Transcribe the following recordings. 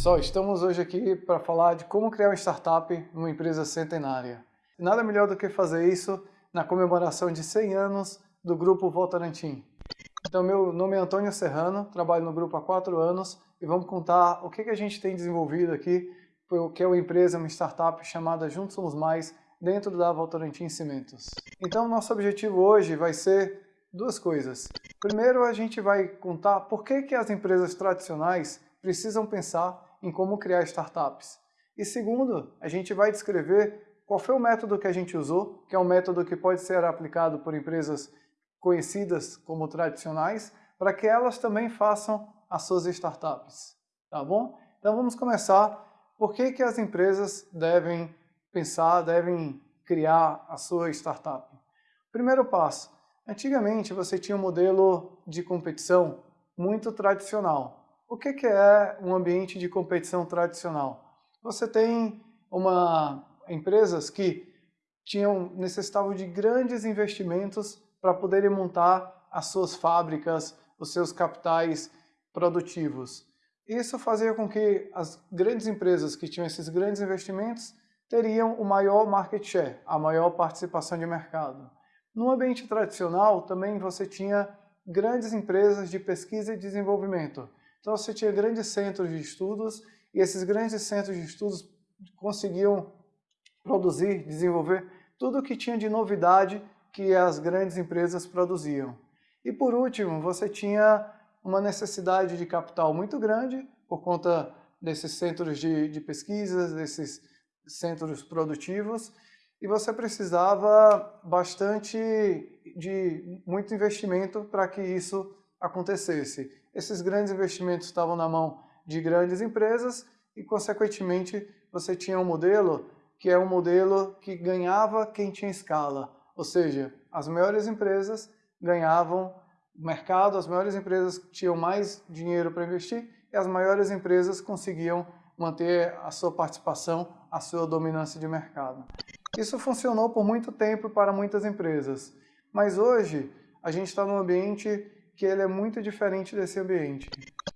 Pessoal, estamos hoje aqui para falar de como criar uma startup numa empresa centenária. Nada melhor do que fazer isso na comemoração de 100 anos do Grupo Votorantim. Então, meu nome é Antônio Serrano, trabalho no grupo há 4 anos e vamos contar o que, que a gente tem desenvolvido aqui, que é uma empresa, uma startup chamada Juntos Somos Mais, dentro da Votorantim Cimentos. Então, nosso objetivo hoje vai ser duas coisas. Primeiro, a gente vai contar por que, que as empresas tradicionais precisam pensar em como criar startups. E segundo, a gente vai descrever qual foi o método que a gente usou, que é um método que pode ser aplicado por empresas conhecidas como tradicionais, para que elas também façam as suas startups, tá bom? Então vamos começar. Por que, que as empresas devem pensar, devem criar a sua startup? Primeiro passo. Antigamente você tinha um modelo de competição muito tradicional, o que, é um ambiente de competição tradicional? Você tem uma, empresas que tinham, necessitavam de grandes investimentos para poderem montar as suas fábricas, os seus capitais produtivos. Isso fazia com que as grandes empresas que tinham esses grandes investimentos teriam o maior market share, a maior participação de mercado. No ambiente tradicional, também você tinha grandes empresas de pesquisa e desenvolvimento, então você tinha grandes centros de estudos e esses grandes centros de estudos conseguiam produzir, desenvolver tudo o que tinha de novidade que as grandes empresas produziam. E por último, você tinha uma necessidade de capital muito grande por conta desses centros de, de pesquisas, desses centros produtivos, e você precisava bastante de muito investimento para que isso acontecesse. Esses grandes investimentos estavam na mão de grandes empresas e, consequentemente, você tinha um modelo que é um modelo que ganhava quem tinha escala, ou seja, as maiores empresas ganhavam mercado, as maiores empresas tinham mais dinheiro para investir e as maiores empresas conseguiam manter a sua participação, a sua dominância de mercado. Isso funcionou por muito tempo para muitas empresas, mas hoje a gente está num ambiente que ele é muito diferente desse ambiente.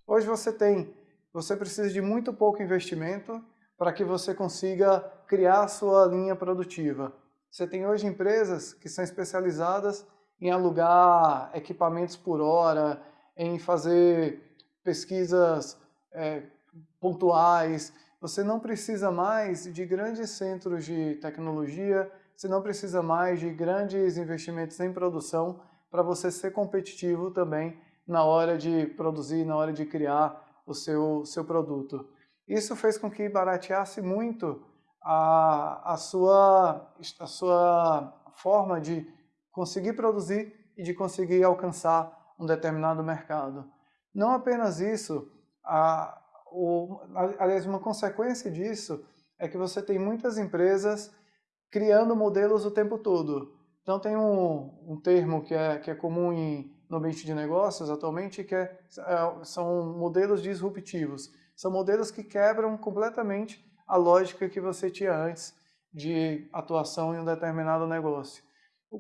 Hoje você tem, você precisa de muito pouco investimento para que você consiga criar a sua linha produtiva. Você tem hoje empresas que são especializadas em alugar equipamentos por hora, em fazer pesquisas é, pontuais. Você não precisa mais de grandes centros de tecnologia, você não precisa mais de grandes investimentos em produção para você ser competitivo também na hora de produzir, na hora de criar o seu, seu produto. Isso fez com que barateasse muito a, a, sua, a sua forma de conseguir produzir e de conseguir alcançar um determinado mercado. Não apenas isso, a, o, aliás, uma consequência disso é que você tem muitas empresas criando modelos o tempo todo. Então tem um, um termo que é, que é comum em, no ambiente de negócios atualmente, que é, é, são modelos disruptivos. São modelos que quebram completamente a lógica que você tinha antes de atuação em um determinado negócio.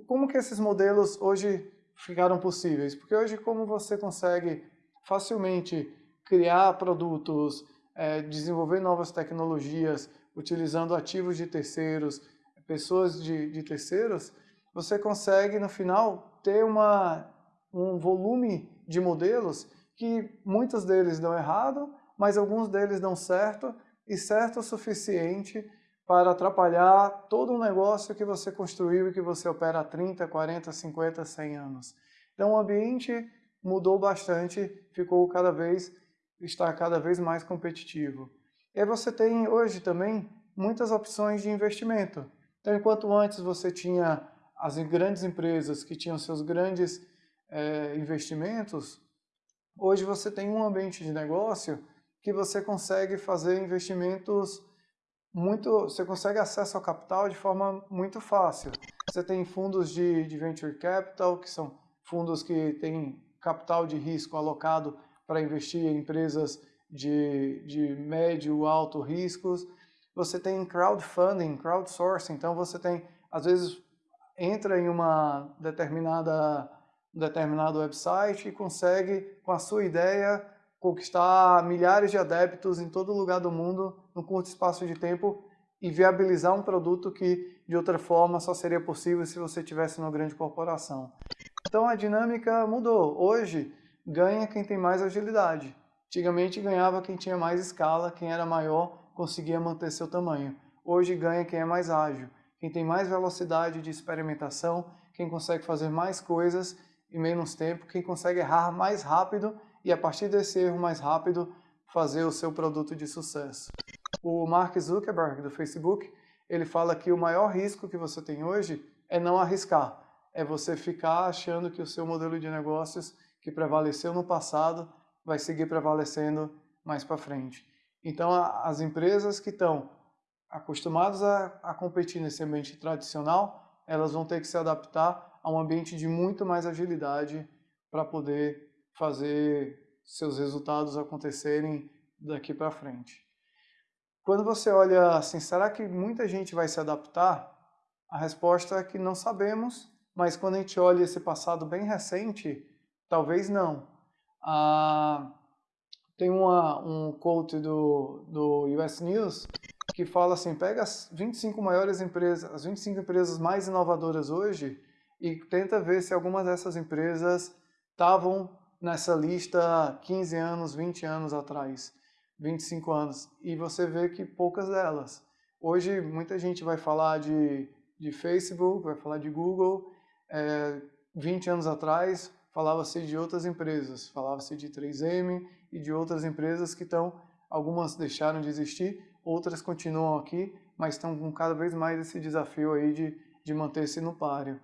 Como que esses modelos hoje ficaram possíveis? Porque hoje como você consegue facilmente criar produtos, é, desenvolver novas tecnologias, utilizando ativos de terceiros, pessoas de, de terceiros, você consegue, no final, ter uma, um volume de modelos que muitos deles dão errado, mas alguns deles dão certo, e certo o suficiente para atrapalhar todo o negócio que você construiu e que você opera há 30, 40, 50, 100 anos. Então o ambiente mudou bastante, ficou cada vez, está cada vez mais competitivo. E você tem hoje também muitas opções de investimento. Então enquanto antes você tinha as grandes empresas que tinham seus grandes é, investimentos, hoje você tem um ambiente de negócio que você consegue fazer investimentos muito, você consegue acesso ao capital de forma muito fácil. Você tem fundos de, de venture capital, que são fundos que têm capital de risco alocado para investir em empresas de, de médio, alto riscos. Você tem crowdfunding, crowdsourcing, então você tem, às vezes, entra em uma determinada um determinado website e consegue, com a sua ideia, conquistar milhares de adeptos em todo lugar do mundo num curto espaço de tempo e viabilizar um produto que de outra forma só seria possível se você tivesse numa grande corporação. Então a dinâmica mudou. Hoje ganha quem tem mais agilidade. Antigamente ganhava quem tinha mais escala, quem era maior conseguia manter seu tamanho. Hoje ganha quem é mais ágil, quem tem mais velocidade de experimentação, quem consegue fazer mais coisas em menos tempo, quem consegue errar mais rápido e a partir desse erro mais rápido fazer o seu produto de sucesso. O Mark Zuckerberg do Facebook, ele fala que o maior risco que você tem hoje é não arriscar, é você ficar achando que o seu modelo de negócios que prevaleceu no passado vai seguir prevalecendo mais para frente. Então, as empresas que estão acostumadas a, a competir nesse ambiente tradicional, elas vão ter que se adaptar a um ambiente de muito mais agilidade para poder fazer seus resultados acontecerem daqui para frente. Quando você olha assim, será que muita gente vai se adaptar? A resposta é que não sabemos, mas quando a gente olha esse passado bem recente, talvez não. Ah, tem uma, um quote do, do US News que fala assim, pega as 25 maiores empresas, as 25 empresas mais inovadoras hoje e tenta ver se algumas dessas empresas estavam nessa lista 15 anos, 20 anos atrás, 25 anos, e você vê que poucas delas. Hoje muita gente vai falar de, de Facebook, vai falar de Google, é, 20 anos atrás falava-se de outras empresas, falava-se de 3M e de outras empresas que estão, algumas deixaram de existir, outras continuam aqui, mas estão com cada vez mais esse desafio aí de, de manter-se no páreo.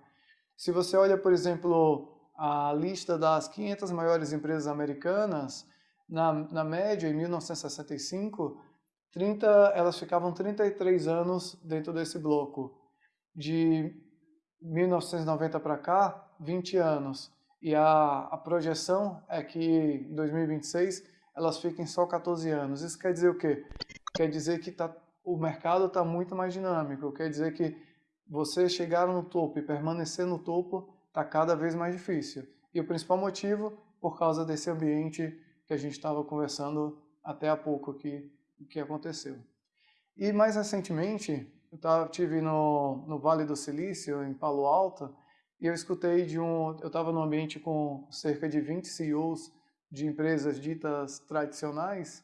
Se você olha, por exemplo, a lista das 500 maiores empresas americanas, na, na média, em 1965, 30, elas ficavam 33 anos dentro desse bloco. De 1990 para cá, 20 anos e a, a projeção é que em 2026 elas fiquem só 14 anos. Isso quer dizer o quê? Quer dizer que tá, o mercado está muito mais dinâmico, quer dizer que você chegar no topo e permanecer no topo está cada vez mais difícil. E o principal motivo, por causa desse ambiente que a gente estava conversando até há pouco aqui, que aconteceu. E mais recentemente, eu tava, tive no, no Vale do Silício, em Palo Alto, e eu escutei de um, eu estava num ambiente com cerca de 20 CEOs de empresas ditas tradicionais,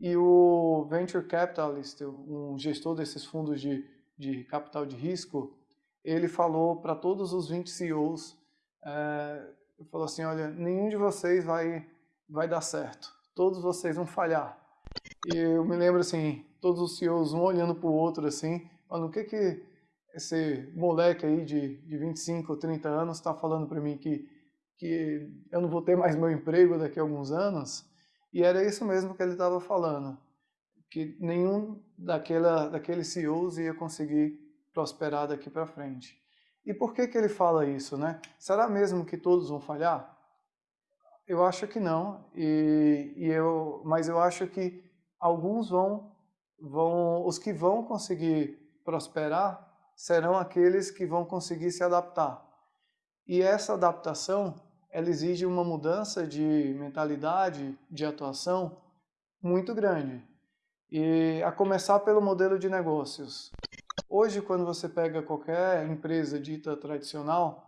e o venture capitalist, um gestor desses fundos de, de capital de risco, ele falou para todos os 20 CEOs, é, falou assim, olha, nenhum de vocês vai, vai dar certo, todos vocês vão falhar. E eu me lembro assim, todos os CEOs um olhando para o outro assim, falando, o que que esse moleque aí de, de 25 ou 30 anos está falando para mim que, que eu não vou ter mais meu emprego daqui a alguns anos. E era isso mesmo que ele estava falando, que nenhum daquela, daqueles CEOs ia conseguir prosperar daqui para frente. E por que, que ele fala isso? Né? Será mesmo que todos vão falhar? Eu acho que não, e, e eu, mas eu acho que alguns vão, vão, os que vão conseguir prosperar serão aqueles que vão conseguir se adaptar. E essa adaptação, ela exige uma mudança de mentalidade, de atuação muito grande. E a começar pelo modelo de negócios. Hoje, quando você pega qualquer empresa dita tradicional,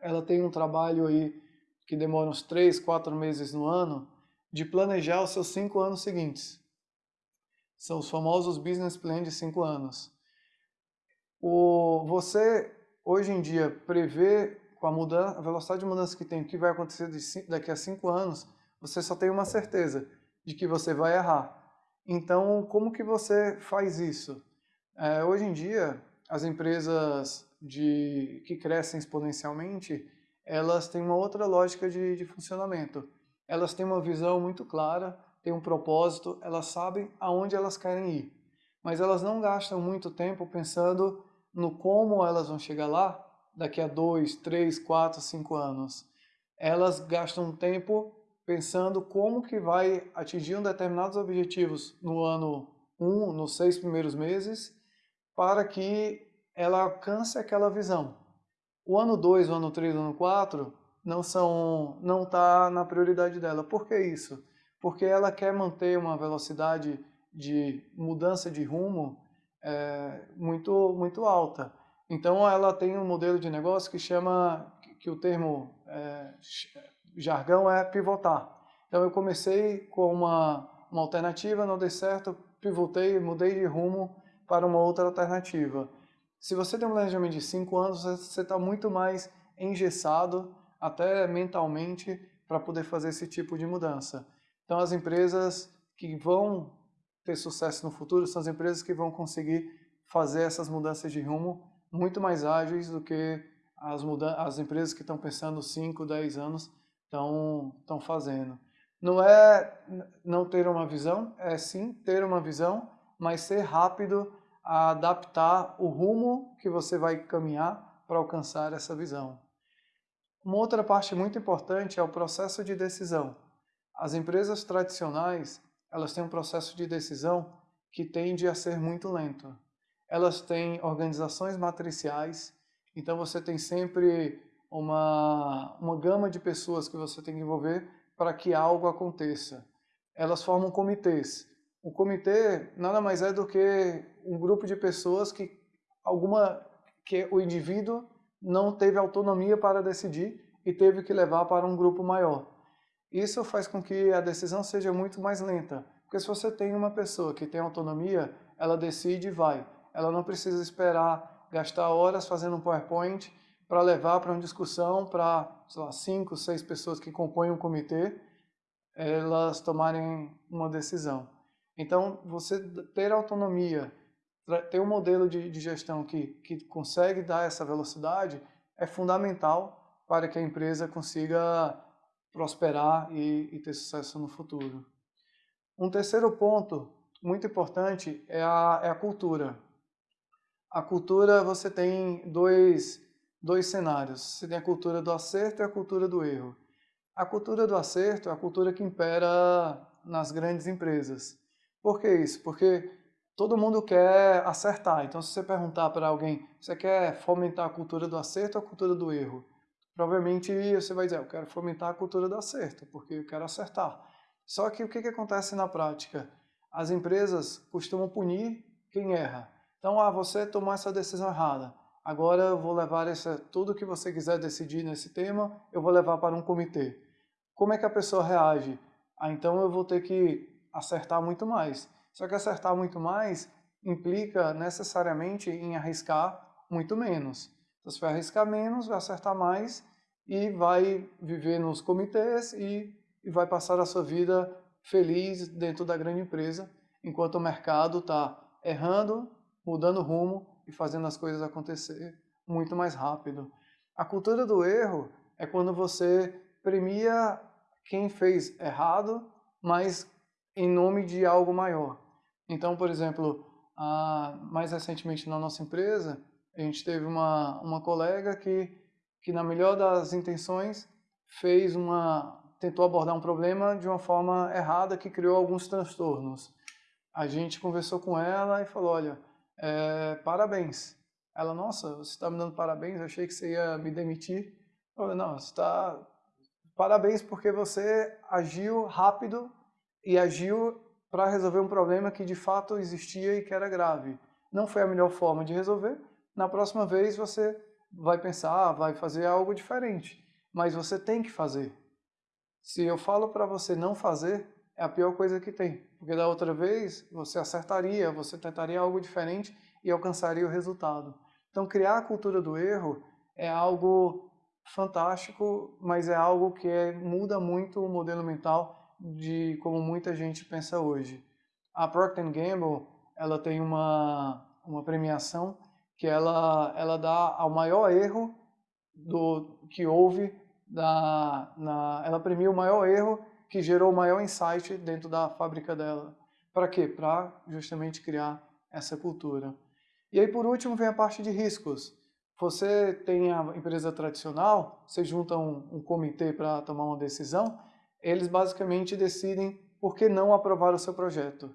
ela tem um trabalho aí que demora uns três, quatro meses no ano de planejar os seus cinco anos seguintes. São os famosos business plan de cinco anos. O, você, hoje em dia, prevê com a, mudança, a velocidade de mudança que tem, o que vai acontecer de, daqui a cinco anos, você só tem uma certeza de que você vai errar. Então, como que você faz isso? É, hoje em dia, as empresas de, que crescem exponencialmente, elas têm uma outra lógica de, de funcionamento. Elas têm uma visão muito clara, têm um propósito, elas sabem aonde elas querem ir. Mas elas não gastam muito tempo pensando no como elas vão chegar lá daqui a dois, três, quatro, cinco anos. Elas gastam tempo pensando como que vai atingir um determinados objetivos no ano um, nos seis primeiros meses, para que ela alcance aquela visão. O ano 2, o ano 3, o ano 4 não são não está na prioridade dela. Por que isso? porque ela quer manter uma velocidade de mudança de rumo é, muito, muito alta. Então ela tem um modelo de negócio que chama, que o termo é, jargão é pivotar. Então eu comecei com uma, uma alternativa, não deu certo, pivotei, mudei de rumo para uma outra alternativa. Se você tem um planejamento de 5 anos, você está muito mais engessado, até mentalmente, para poder fazer esse tipo de mudança. Então as empresas que vão ter sucesso no futuro são as empresas que vão conseguir fazer essas mudanças de rumo muito mais ágeis do que as, as empresas que estão pensando 5, 10 anos estão fazendo. Não é não ter uma visão, é sim ter uma visão, mas ser rápido a adaptar o rumo que você vai caminhar para alcançar essa visão. Uma outra parte muito importante é o processo de decisão. As empresas tradicionais, elas têm um processo de decisão que tende a ser muito lento. Elas têm organizações matriciais, então você tem sempre uma, uma gama de pessoas que você tem que envolver para que algo aconteça. Elas formam comitês. O comitê nada mais é do que um grupo de pessoas que alguma que o indivíduo não teve autonomia para decidir e teve que levar para um grupo maior. Isso faz com que a decisão seja muito mais lenta, porque se você tem uma pessoa que tem autonomia, ela decide e vai. Ela não precisa esperar gastar horas fazendo um PowerPoint para levar para uma discussão para, sei lá, cinco, seis pessoas que compõem um comitê, elas tomarem uma decisão. Então, você ter autonomia, ter um modelo de, de gestão que, que consegue dar essa velocidade é fundamental para que a empresa consiga prosperar e, e ter sucesso no futuro. Um terceiro ponto muito importante é a, é a cultura. A cultura, você tem dois, dois cenários. Você tem a cultura do acerto e a cultura do erro. A cultura do acerto é a cultura que impera nas grandes empresas. Por que isso? Porque todo mundo quer acertar. Então, se você perguntar para alguém, você quer fomentar a cultura do acerto ou a cultura do erro? Provavelmente você vai dizer, eu quero fomentar a cultura do acerto, porque eu quero acertar. Só que o que, que acontece na prática? As empresas costumam punir quem erra. Então, ah, você tomou essa decisão errada. Agora eu vou levar essa, tudo que você quiser decidir nesse tema, eu vou levar para um comitê. Como é que a pessoa reage? Ah, então eu vou ter que acertar muito mais. Só que acertar muito mais implica necessariamente em arriscar muito menos. Então, você vai arriscar menos, vai acertar mais e vai viver nos comitês e, e vai passar a sua vida feliz dentro da grande empresa, enquanto o mercado está errando, mudando rumo e fazendo as coisas acontecer muito mais rápido. A cultura do erro é quando você premia quem fez errado, mas em nome de algo maior. Então, por exemplo, mais recentemente na nossa empresa, a gente teve uma, uma colega que, que, na melhor das intenções, fez uma tentou abordar um problema de uma forma errada que criou alguns transtornos. A gente conversou com ela e falou, olha, é, parabéns. Ela, nossa, você está me dando parabéns, eu achei que você ia me demitir. Eu falei, não, está... Parabéns porque você agiu rápido e agiu para resolver um problema que de fato existia e que era grave. Não foi a melhor forma de resolver. Na próxima vez você vai pensar, vai fazer algo diferente. Mas você tem que fazer. Se eu falo para você não fazer, é a pior coisa que tem. Porque da outra vez você acertaria, você tentaria algo diferente e alcançaria o resultado. Então criar a cultura do erro é algo fantástico, mas é algo que é, muda muito o modelo mental de como muita gente pensa hoje. A Procter Gamble, ela tem uma, uma premiação que ela, ela dá ao maior erro do que houve, da, na, ela premia o maior erro que gerou o maior insight dentro da fábrica dela. Para quê? Para justamente criar essa cultura. E aí, por último, vem a parte de riscos. Você tem a empresa tradicional, você junta um, um comitê para tomar uma decisão, eles basicamente decidem por que não aprovar o seu projeto.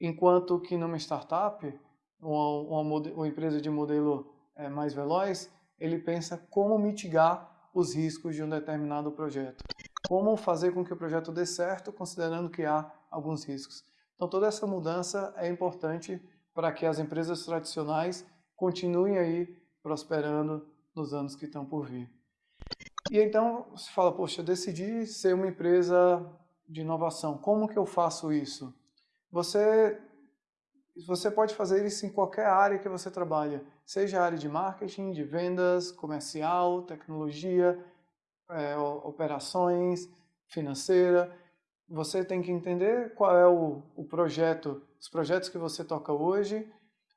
Enquanto que numa startup, uma, uma, uma empresa de modelo é, mais veloz, ele pensa como mitigar os riscos de um determinado projeto como fazer com que o projeto dê certo, considerando que há alguns riscos. Então toda essa mudança é importante para que as empresas tradicionais continuem aí prosperando nos anos que estão por vir. E então você fala, poxa, decidi ser uma empresa de inovação, como que eu faço isso? Você, você pode fazer isso em qualquer área que você trabalha, seja a área de marketing, de vendas, comercial, tecnologia, é, operações, financeira. Você tem que entender qual é o, o projeto, os projetos que você toca hoje,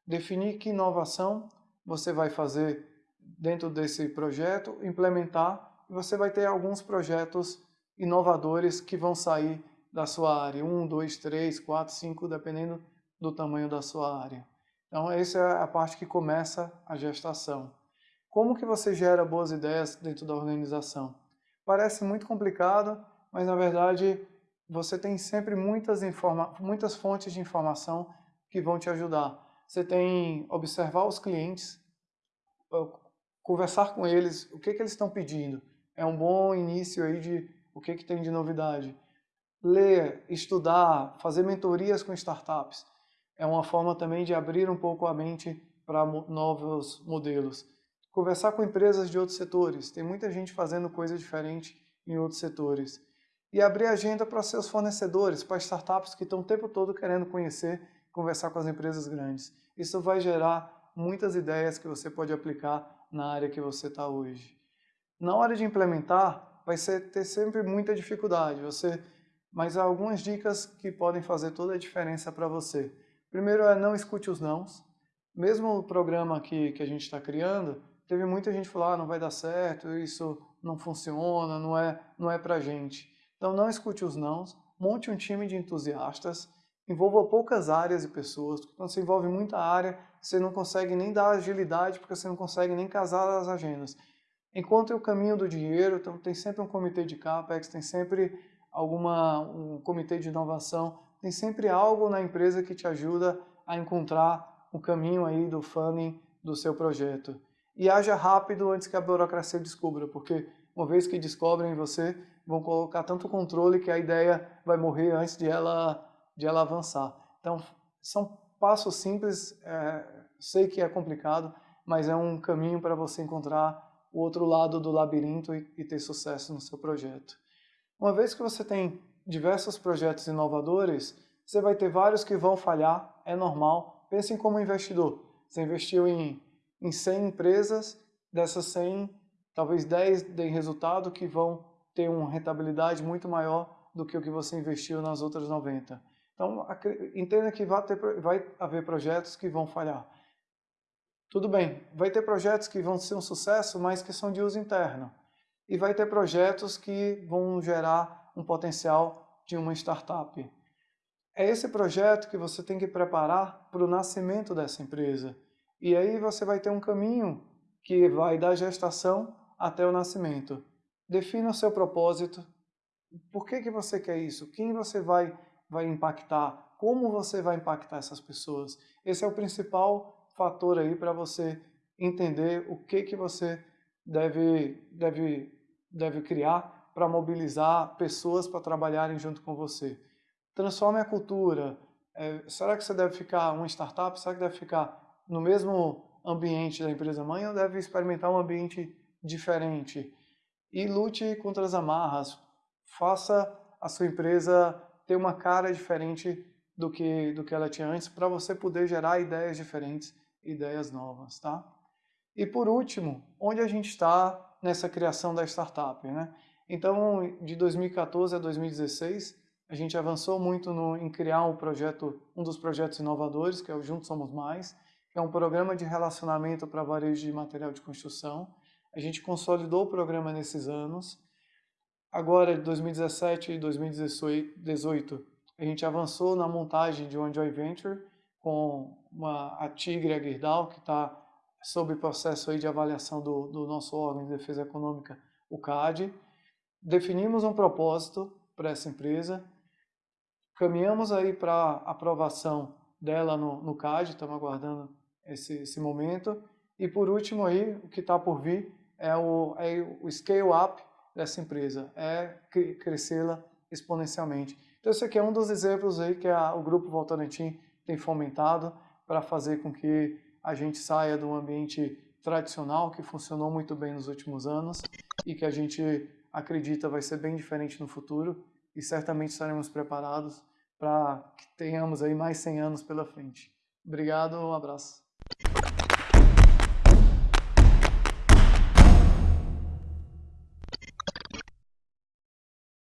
definir que inovação você vai fazer dentro desse projeto, implementar, e você vai ter alguns projetos inovadores que vão sair da sua área, um, dois, três, quatro, cinco, dependendo do tamanho da sua área. Então essa é a parte que começa a gestação. Como que você gera boas ideias dentro da organização? Parece muito complicado, mas na verdade você tem sempre muitas, muitas fontes de informação que vão te ajudar. Você tem observar os clientes, conversar com eles, o que, que eles estão pedindo. É um bom início aí de o que, que tem de novidade. Ler, estudar, fazer mentorias com startups. É uma forma também de abrir um pouco a mente para novos modelos. Conversar com empresas de outros setores. Tem muita gente fazendo coisa diferente em outros setores. E abrir agenda para seus fornecedores, para startups que estão o tempo todo querendo conhecer, conversar com as empresas grandes. Isso vai gerar muitas ideias que você pode aplicar na área que você está hoje. Na hora de implementar, vai ser, ter sempre muita dificuldade, você, mas há algumas dicas que podem fazer toda a diferença para você. Primeiro é não escute os nãos. Mesmo o programa que, que a gente está criando, teve muita gente falar, ah, não vai dar certo, isso não funciona, não é, não é para gente. Então não escute os nãos, monte um time de entusiastas, envolva poucas áreas e pessoas. Quando você envolve muita área, você não consegue nem dar agilidade, porque você não consegue nem casar as agendas. Encontre o caminho do dinheiro, então tem sempre um comitê de CAPEX, tem sempre alguma, um comitê de inovação, tem sempre algo na empresa que te ajuda a encontrar o caminho aí do funding do seu projeto. E haja rápido antes que a burocracia descubra, porque uma vez que descobrem você, vão colocar tanto controle que a ideia vai morrer antes de ela, de ela avançar. Então, são passos simples, é, sei que é complicado, mas é um caminho para você encontrar o outro lado do labirinto e, e ter sucesso no seu projeto. Uma vez que você tem diversos projetos inovadores, você vai ter vários que vão falhar, é normal. Pense como investidor. Você investiu em, em 100 empresas, dessas 100, talvez 10 deem resultado que vão ter uma rentabilidade muito maior do que o que você investiu nas outras 90. Então, entenda que vai, ter, vai haver projetos que vão falhar. Tudo bem, vai ter projetos que vão ser um sucesso, mas que são de uso interno. E vai ter projetos que vão gerar um potencial de uma startup. É esse projeto que você tem que preparar para o nascimento dessa empresa. E aí você vai ter um caminho que vai da gestação até o nascimento. Defina o seu propósito. Por que, que você quer isso? Quem você vai, vai impactar? Como você vai impactar essas pessoas? Esse é o principal fator aí para você entender o que, que você deve, deve, deve criar para mobilizar pessoas para trabalharem junto com você. Transforme a cultura. É, será que você deve ficar uma startup? Será que deve ficar no mesmo ambiente da empresa mãe ou deve experimentar um ambiente diferente? E lute contra as amarras. Faça a sua empresa ter uma cara diferente do que, do que ela tinha antes para você poder gerar ideias diferentes ideias novas, tá? E por último, onde a gente está nessa criação da startup, né? Então, de 2014 a 2016, a gente avançou muito no, em criar um projeto, um dos projetos inovadores, que é o Juntos Somos Mais, que é um programa de relacionamento para varejo de material de construção. A gente consolidou o programa nesses anos. Agora, de 2017 e 2018, a gente avançou na montagem de uma joint venture com uma, a Tigre Aguirdal, que está sob processo aí de avaliação do, do nosso órgão de defesa econômica, o CAD. Definimos um propósito para essa empresa, caminhamos aí para aprovação dela no, no CAD, estamos aguardando esse, esse momento. E por último aí, o que está por vir é o, é o Scale Up, dessa empresa, é crescê-la exponencialmente. Então esse aqui é um dos exemplos aí que a, o Grupo Votorantim tem fomentado para fazer com que a gente saia do ambiente tradicional que funcionou muito bem nos últimos anos e que a gente acredita vai ser bem diferente no futuro e certamente estaremos preparados para que tenhamos aí mais 100 anos pela frente. Obrigado, um abraço.